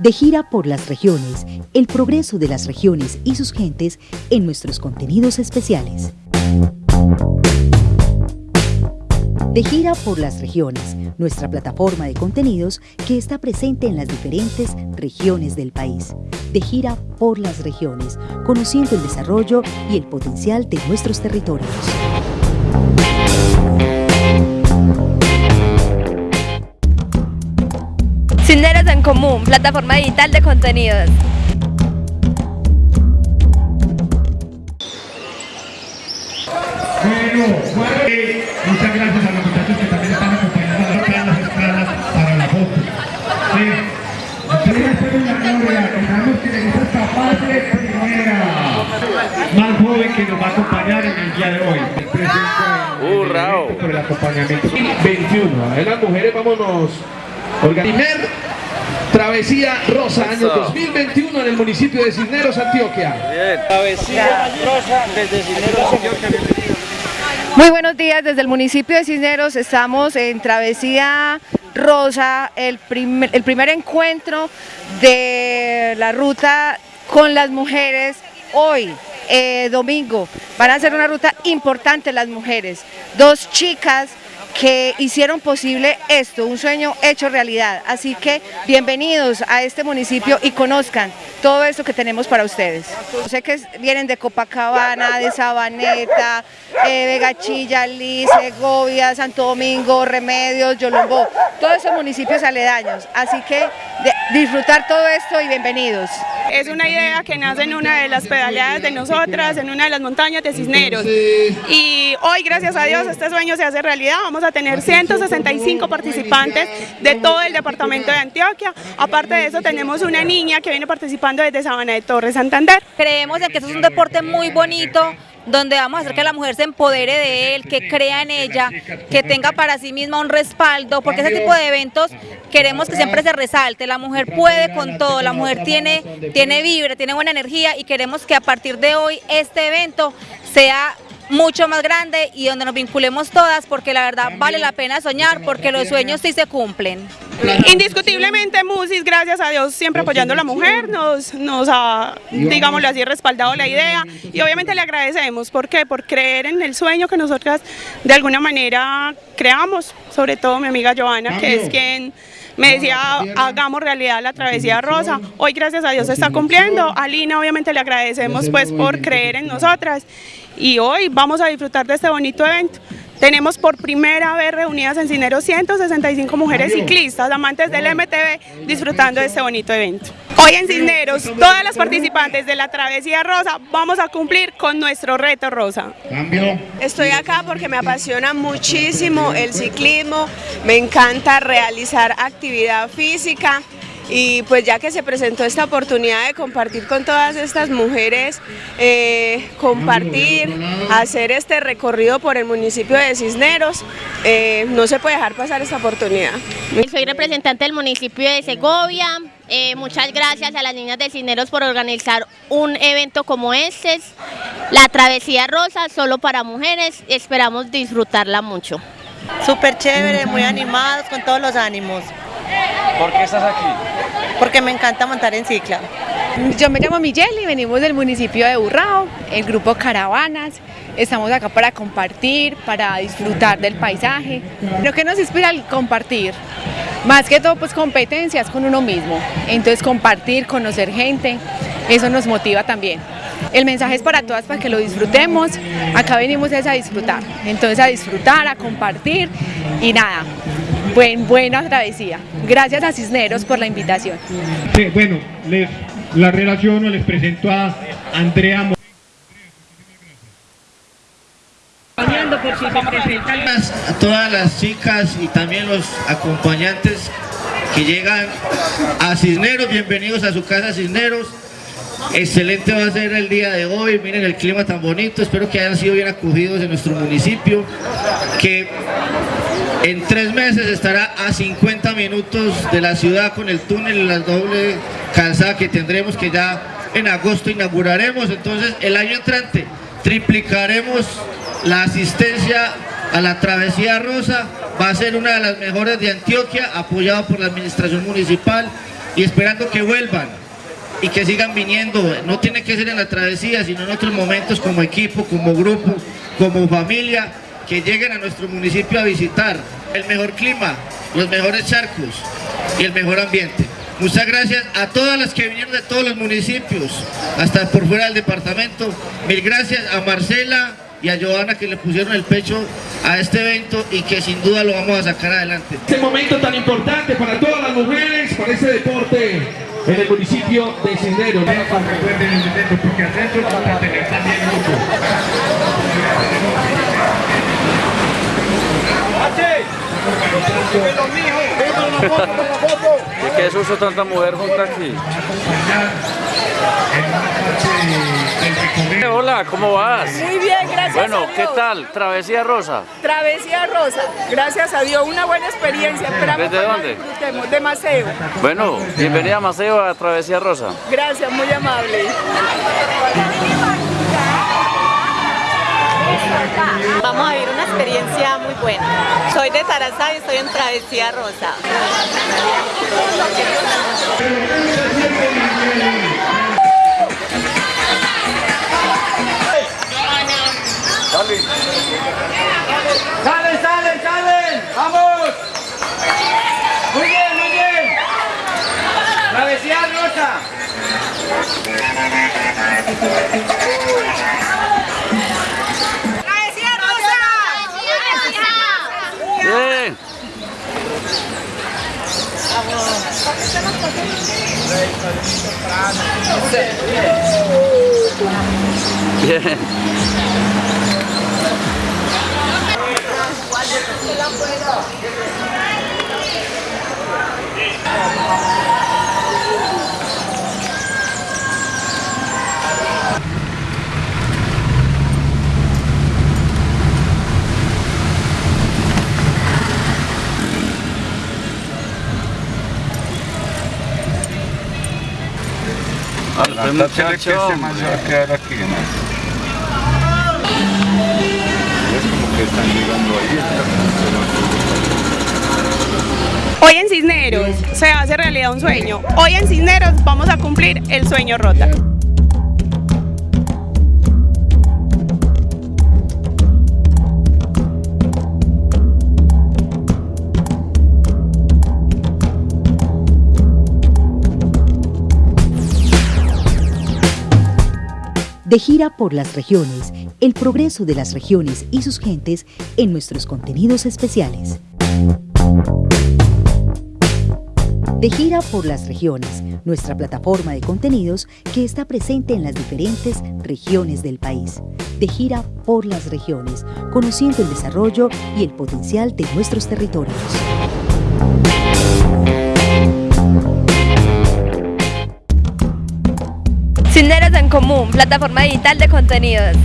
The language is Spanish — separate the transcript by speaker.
Speaker 1: De gira por las regiones, el progreso de las regiones y sus gentes en nuestros contenidos especiales. De gira por las regiones, nuestra plataforma de contenidos que está presente en las diferentes regiones del país. De gira por las regiones, conociendo el desarrollo y el potencial de nuestros territorios.
Speaker 2: Cisneros en Común, plataforma digital de contenidos.
Speaker 3: Bueno, muchas gracias a los muchachos que también están acompañando a las escalas para la foto. Sí. Ustedes pueden la gloria, esperamos que les capaz de primera. Más joven que nos va a acompañar en el día de hoy.
Speaker 4: ¡Hurra!
Speaker 3: Por el acompañamiento. 21. En las mujeres vámonos. Primer Travesía Rosa, año 2021 en el municipio de Cisneros, Antioquia.
Speaker 4: Bien. Travesía Rosa desde Cisneros, Antioquia.
Speaker 2: Muy buenos días, desde el municipio de Cisneros estamos en Travesía Rosa, el primer, el primer encuentro de la ruta con las mujeres hoy, eh, domingo. Van a ser una ruta importante las mujeres. Dos chicas que hicieron posible esto, un sueño hecho realidad. Así que bienvenidos a este municipio y conozcan todo esto que tenemos para ustedes. Sé que vienen de Copacabana, de Sabaneta, eh, Vegachilla, Liz, Segovia, Santo Domingo, Remedios, Yolombó, todos esos municipios aledaños. Así que disfrutar todo esto y bienvenidos.
Speaker 5: Es una idea que nace en una de las pedaleadas de nosotras, en una de las montañas de Cisneros. Y hoy, gracias a Dios, este sueño se hace realidad. Vamos a tener 165 participantes de todo el departamento de Antioquia. Aparte de eso, tenemos una niña que viene participando desde Sabana de Torres, Santander.
Speaker 6: Creemos que esto es un deporte muy bonito, donde vamos a hacer que la mujer se empodere de él, que crea en ella, que tenga para sí misma un respaldo, porque ese tipo de eventos queremos que siempre se resalte, la mujer puede con todo, la mujer tiene, tiene vibra, tiene buena energía y queremos que a partir de hoy este evento sea mucho más grande y donde nos vinculemos todas porque la verdad vale la pena soñar porque los sueños sí se cumplen.
Speaker 5: Indiscutiblemente Musis, gracias a Dios, siempre apoyando a la mujer, nos, nos ha, digámoslo así, respaldado la idea y obviamente le agradecemos, ¿por qué? Por creer en el sueño que nosotras de alguna manera creamos, sobre todo mi amiga Joana, que es quien me decía hagamos realidad la travesía rosa, hoy gracias a Dios se está cumpliendo, a Lina obviamente le agradecemos pues por creer en nosotras. Y hoy vamos a disfrutar de este bonito evento. Tenemos por primera vez reunidas en Cinero 165 mujeres ciclistas, amantes del MTV, disfrutando de este bonito evento. Hoy en Cisneros, todas las participantes de la Travesía Rosa vamos a cumplir con nuestro reto rosa.
Speaker 7: Estoy acá porque me apasiona muchísimo el ciclismo, me encanta realizar actividad física, y pues ya que se presentó esta oportunidad de compartir con todas estas mujeres, eh, compartir, hacer este recorrido por el municipio de Cisneros, eh, no se puede dejar pasar esta oportunidad.
Speaker 8: Soy representante del municipio de Segovia, eh, muchas gracias a las niñas de Cisneros por organizar un evento como este, la Travesía Rosa, solo para mujeres, esperamos disfrutarla mucho.
Speaker 9: Súper chévere, muy animados, con todos los ánimos.
Speaker 4: ¿Por qué estás aquí?
Speaker 9: Porque me encanta montar en cicla.
Speaker 10: Yo me llamo Miguel y venimos del municipio de Burrao, el grupo Caravanas. Estamos acá para compartir, para disfrutar del paisaje. Lo que nos inspira el compartir, más que todo pues competencias con uno mismo. Entonces compartir, conocer gente, eso nos motiva también. El mensaje es para todas, para que lo disfrutemos. Acá venimos es a disfrutar. Entonces a disfrutar, a compartir y nada, Buen, buena travesía. Gracias a Cisneros por la invitación.
Speaker 3: bueno, les la relaciono, les presento a Andrea
Speaker 11: a todas las chicas y también los acompañantes que llegan a Cisneros, bienvenidos a su casa Cisneros. Excelente va a ser el día de hoy, miren el clima tan bonito, espero que hayan sido bien acogidos en nuestro municipio, que en tres meses estará a 50 minutos de la ciudad con el túnel y la doble calzada que tendremos que ya en agosto inauguraremos. Entonces el año entrante triplicaremos la asistencia a la Travesía Rosa. Va a ser una de las mejores de Antioquia, apoyada por la administración municipal. y esperando que vuelvan y que sigan viniendo. No tiene que ser en la travesía, sino en otros momentos como equipo, como grupo, como familia, que lleguen a nuestro municipio a visitar el mejor clima, los mejores charcos y el mejor ambiente. Muchas gracias a todas las que vinieron de todos los municipios, hasta por fuera del departamento. Mil gracias a Marcela y a Joana que le pusieron el pecho a este evento y que sin duda lo vamos a sacar adelante.
Speaker 3: Este momento tan importante para todas las mujeres, para ese deporte en el municipio de Cisneros. porque adentro vamos a tener también mucho.
Speaker 4: ¿Y qué uso tanta mujer junta aquí? Hola, ¿cómo vas?
Speaker 12: Muy bien, gracias
Speaker 4: Bueno,
Speaker 12: a
Speaker 4: ¿qué
Speaker 12: Dios.
Speaker 4: tal? Travesía Rosa.
Speaker 12: Travesía Rosa, gracias a Dios, una buena experiencia. Esperamos
Speaker 4: ¿Desde dónde?
Speaker 12: disfrutemos. De Maceo.
Speaker 4: Bueno, bienvenida a Maceo a Travesía Rosa.
Speaker 12: Gracias, muy amable.
Speaker 13: Vamos a vivir una experiencia muy buena. Soy de Tarazá y estoy en Travesía Rosa.
Speaker 14: ¡Salen, salen, salen! ¡Vamos! Muy bien, muy bien. Travesía Rosa.
Speaker 12: ¡Travesía Rosa!
Speaker 4: Bien. Bien. Este muchacho, hombre.
Speaker 15: a quedar aquí, ¿no? Es como que están llegando ahí.
Speaker 5: Hoy en Cisneros se hace realidad un sueño. Hoy en Cisneros vamos a cumplir el sueño Rota.
Speaker 1: De gira por las regiones, el progreso de las regiones y sus gentes en nuestros contenidos especiales. De gira por las regiones, nuestra plataforma de contenidos que está presente en las diferentes regiones del país. De gira por las regiones, conociendo el desarrollo y el potencial de nuestros territorios.
Speaker 2: Común, plataforma digital de contenidos.